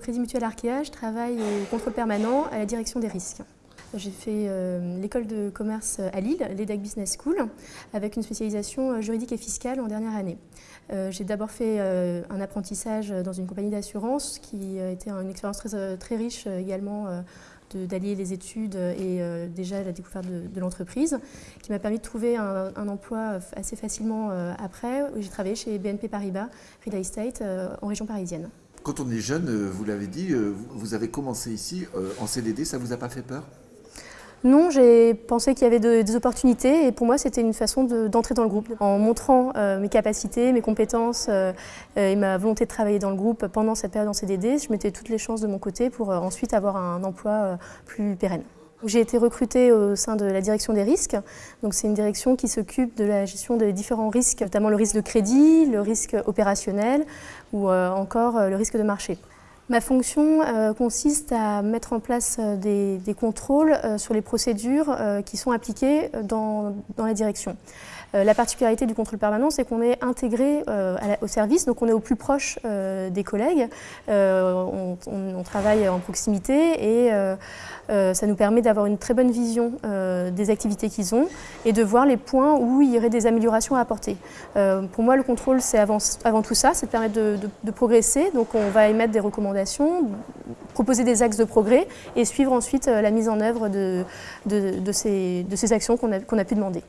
Crédit Mutuel Arkea, je travaille au contrôle permanent à la direction des risques. J'ai fait euh, l'école de commerce à Lille, l'EDEC Business School, avec une spécialisation euh, juridique et fiscale en dernière année. Euh, j'ai d'abord fait un apprentissage dans une compagnie d'assurance qui été une expérience très, riche également d'allier les études et déjà la découverte de, l'entreprise, qui m'a permis de trouver un, emploi assez facilement après. J'ai travaillé chez BNP Paribas Real Estate en région parisienne. Quand on est jeune, vous l'avez dit, vous avez commencé ici en CDD, ça ne vous a pas fait peur? Non, j'ai pensé qu'il y avait des opportunités et pour moi c'était une façon d'entrer dans le groupe. En montrant euh, mes capacités, mes compétences euh, euh, et ma volonté de travailler dans le groupe pendant cette période en CDD, je mettais toutes les chances de mon côté pour ensuite avoir un emploi plus pérenne. J'ai été recrutée au sein de la direction des risques. C'est une direction qui s'occupe de la gestion des différents risques, notamment le risque de crédit, le risque opérationnel ou encore le risque de marché. Ma fonction euh, consiste à mettre en place euh, des, contrôles euh, sur les procédures qui sont appliquées dans, la direction. La particularité du contrôle permanent, c'est qu'on est intégré au service, donc on est au plus proche des collègues, on, travaille en proximité et ça nous permet d'avoir une très bonne vision des activités qu'ils ont et de voir les points où il y aurait des améliorations à apporter. pour moi, le contrôle, c'est avant, tout ça, c'est de permettre de, progresser, donc on va émettre des recommandations proposer des axes de progrès et suivre ensuite euh, la mise en œuvre de, ces, actions qu'on a pu demander.